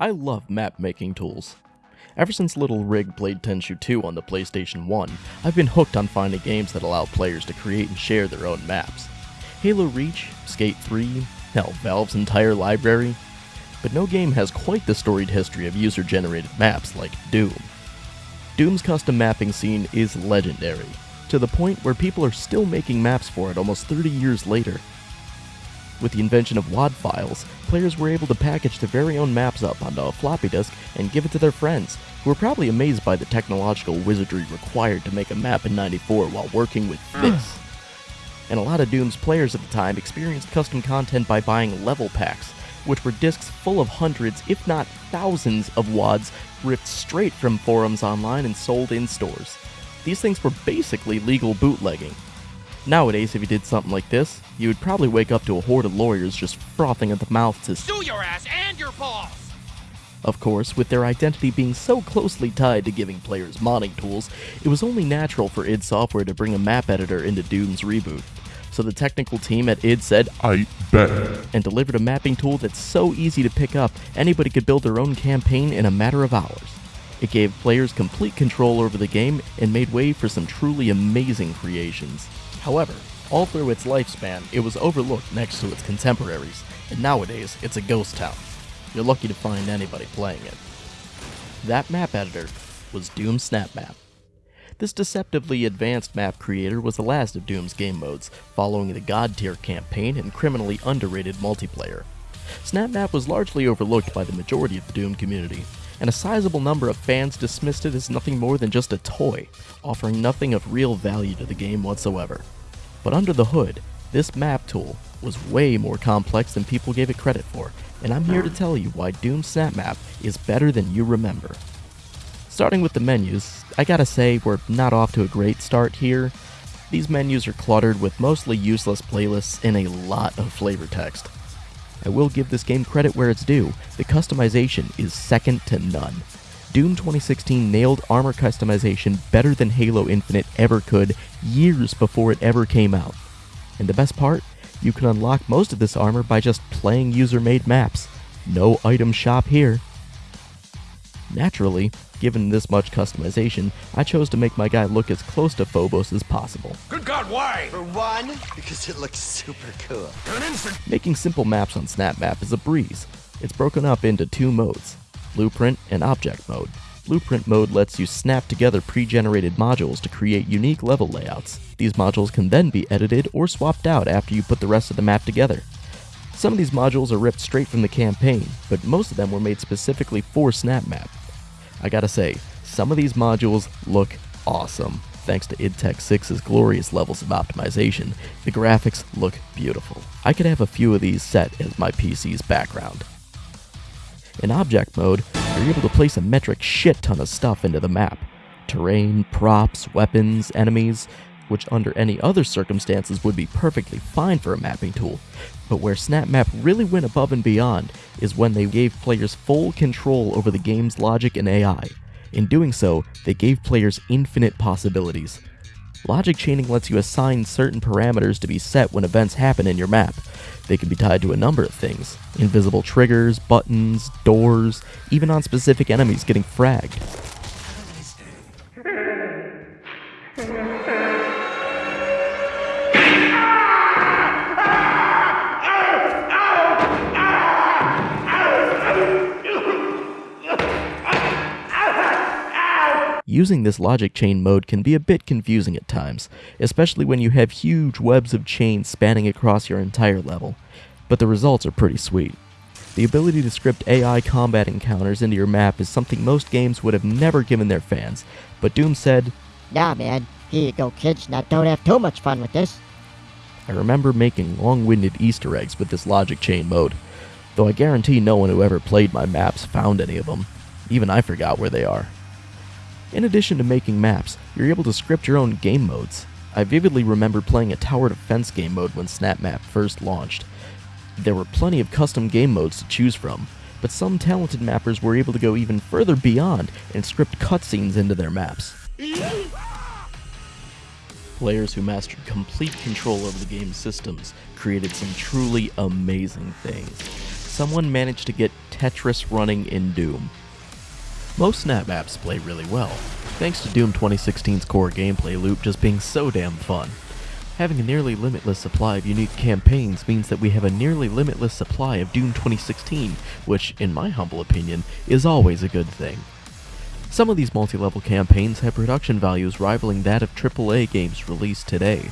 I love map making tools. Ever since Little Rig played Tenchu 2 on the PlayStation 1, I've been hooked on finding games that allow players to create and share their own maps. Halo Reach, Skate 3, hell, Valve's entire library. But no game has quite the storied history of user generated maps like Doom. Doom's custom mapping scene is legendary, to the point where people are still making maps for it almost 30 years later. With the invention of WAD files, players were able to package their very own maps up onto a floppy disk and give it to their friends, who were probably amazed by the technological wizardry required to make a map in 94 while working with hmm. this. And a lot of Doom's players at the time experienced custom content by buying level packs, which were discs full of hundreds, if not thousands, of WADs ripped straight from forums online and sold in stores. These things were basically legal bootlegging, Nowadays, if you did something like this, you would probably wake up to a horde of lawyers just frothing at the mouth to sue your ass and your boss. Of course, with their identity being so closely tied to giving players modding tools, it was only natural for id Software to bring a map editor into Doom's reboot. So the technical team at id said, I bet, and delivered a mapping tool that's so easy to pick up, anybody could build their own campaign in a matter of hours. It gave players complete control over the game and made way for some truly amazing creations. However, all through its lifespan, it was overlooked next to its contemporaries, and nowadays it's a ghost town. You're lucky to find anybody playing it. That map editor was Doom SnapMap. This deceptively advanced map creator was the last of Doom's game modes, following the God tier campaign and criminally underrated multiplayer. SnapMap was largely overlooked by the majority of the Doom community, and a sizable number of fans dismissed it as nothing more than just a toy, offering nothing of real value to the game whatsoever. But under the hood, this map tool was way more complex than people gave it credit for, and I'm here to tell you why Doom SnapMap is better than you remember. Starting with the menus, I gotta say we're not off to a great start here. These menus are cluttered with mostly useless playlists and a lot of flavor text. I will give this game credit where it's due, the customization is second to none. Doom 2016 nailed armor customization better than Halo Infinite ever could years before it ever came out. And the best part? You can unlock most of this armor by just playing user-made maps. No item shop here. Naturally, given this much customization, I chose to make my guy look as close to Phobos as possible. Good God, why? For one, because it looks super cool. Making simple maps on SnapMap is a breeze. It's broken up into two modes, Blueprint and Object Mode. Blueprint mode lets you snap together pre-generated modules to create unique level layouts. These modules can then be edited or swapped out after you put the rest of the map together. Some of these modules are ripped straight from the campaign, but most of them were made specifically for SnapMap. I gotta say, some of these modules look awesome. Thanks to id Tech 6's glorious levels of optimization, the graphics look beautiful. I could have a few of these set as my PC's background. In object mode, you're able to place a metric shit ton of stuff into the map. Terrain, props, weapons, enemies, which under any other circumstances would be perfectly fine for a mapping tool. But where SnapMap really went above and beyond is when they gave players full control over the game's logic and AI. In doing so, they gave players infinite possibilities. Logic chaining lets you assign certain parameters to be set when events happen in your map. They can be tied to a number of things invisible triggers, buttons, doors, even on specific enemies getting fragged. Using this logic chain mode can be a bit confusing at times, especially when you have huge webs of chains spanning across your entire level, but the results are pretty sweet. The ability to script AI combat encounters into your map is something most games would have never given their fans, but Doom said, Nah man, here you go kids, now don't have too much fun with this. I remember making long-winded easter eggs with this logic chain mode, though I guarantee no one who ever played my maps found any of them. Even I forgot where they are. In addition to making maps, you're able to script your own game modes. I vividly remember playing a tower defense game mode when SnapMap first launched. There were plenty of custom game modes to choose from, but some talented mappers were able to go even further beyond and script cutscenes into their maps. Players who mastered complete control over the game's systems created some truly amazing things. someone managed to get Tetris running in Doom. Most snap maps play really well, thanks to Doom 2016's core gameplay loop just being so damn fun. Having a nearly limitless supply of unique campaigns means that we have a nearly limitless supply of Doom 2016, which, in my humble opinion, is always a good thing. Some of these multi-level campaigns have production values rivaling that of AAA games released today.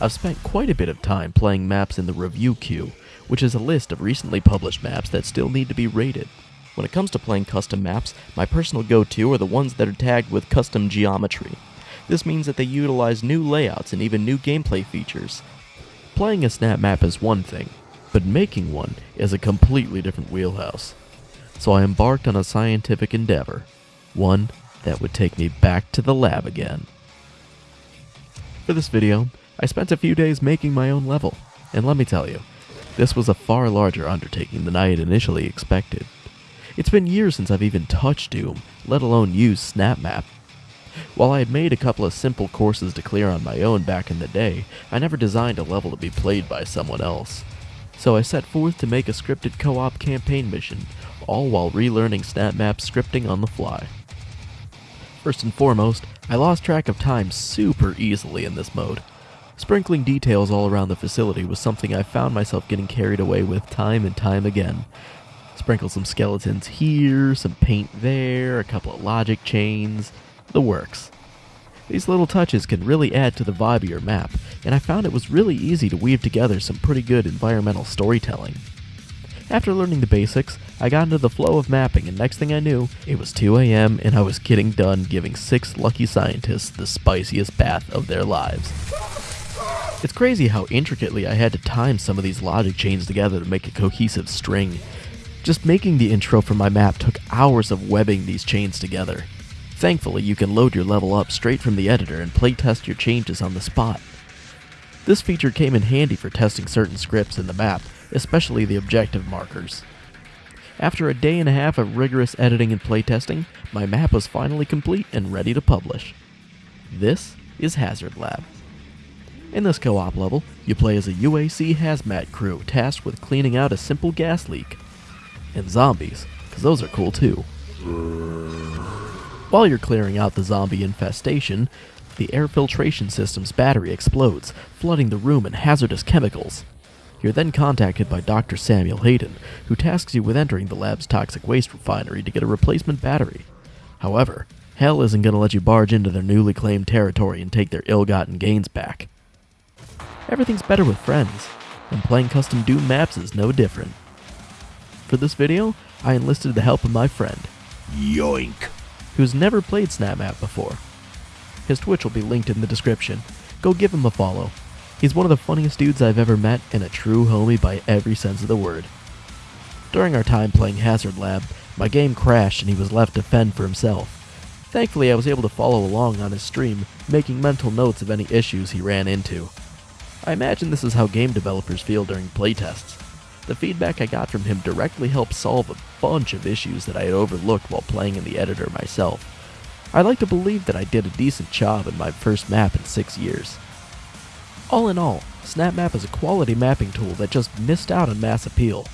I've spent quite a bit of time playing maps in the review queue, which is a list of recently published maps that still need to be rated. When it comes to playing custom maps, my personal go-to are the ones that are tagged with custom geometry. This means that they utilize new layouts and even new gameplay features. Playing a snap map is one thing, but making one is a completely different wheelhouse. So I embarked on a scientific endeavor, one that would take me back to the lab again. For this video, I spent a few days making my own level, and let me tell you, this was a far larger undertaking than I had initially expected. It's been years since I've even touched Doom, let alone used SnapMap. While I had made a couple of simple courses to clear on my own back in the day, I never designed a level to be played by someone else. So I set forth to make a scripted co-op campaign mission, all while relearning SnapMap scripting on the fly. First and foremost, I lost track of time super easily in this mode. Sprinkling details all around the facility was something I found myself getting carried away with time and time again, Sprinkle some skeletons here, some paint there, a couple of logic chains, the works. These little touches can really add to the vibe of your map, and I found it was really easy to weave together some pretty good environmental storytelling. After learning the basics, I got into the flow of mapping, and next thing I knew, it was 2 a.m. and I was getting done giving six lucky scientists the spiciest bath of their lives. It's crazy how intricately I had to time some of these logic chains together to make a cohesive string, just making the intro for my map took hours of webbing these chains together. Thankfully, you can load your level up straight from the editor and playtest your changes on the spot. This feature came in handy for testing certain scripts in the map, especially the objective markers. After a day and a half of rigorous editing and playtesting, my map was finally complete and ready to publish. This is Hazard Lab. In this co-op level, you play as a UAC hazmat crew tasked with cleaning out a simple gas leak and zombies, because those are cool too. While you're clearing out the zombie infestation, the air filtration system's battery explodes, flooding the room in hazardous chemicals. You're then contacted by Dr. Samuel Hayden, who tasks you with entering the lab's toxic waste refinery to get a replacement battery. However, Hell isn't going to let you barge into their newly claimed territory and take their ill-gotten gains back. Everything's better with friends, and playing custom Doom maps is no different. For this video, I enlisted the help of my friend, Yoink! who's never played SnapMap before. His Twitch will be linked in the description. Go give him a follow. He's one of the funniest dudes I've ever met and a true homie by every sense of the word. During our time playing Hazard Lab, my game crashed and he was left to fend for himself. Thankfully, I was able to follow along on his stream, making mental notes of any issues he ran into. I imagine this is how game developers feel during playtests. The feedback I got from him directly helped solve a bunch of issues that I had overlooked while playing in the editor myself. I like to believe that I did a decent job in my first map in six years. All in all, SnapMap is a quality mapping tool that just missed out on mass appeal.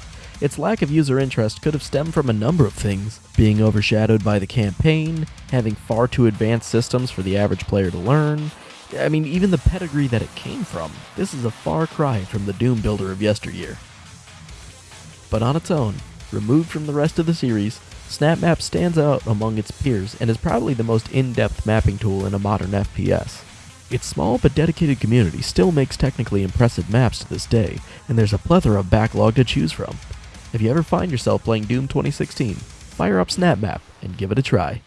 Its lack of user interest could have stemmed from a number of things, being overshadowed by the campaign, having far too advanced systems for the average player to learn, I mean, even the pedigree that it came from. This is a far cry from the Doom builder of yesteryear but on its own, removed from the rest of the series, SnapMap stands out among its peers and is probably the most in-depth mapping tool in a modern FPS. Its small but dedicated community still makes technically impressive maps to this day, and there's a plethora of backlog to choose from. If you ever find yourself playing Doom 2016, fire up SnapMap and give it a try.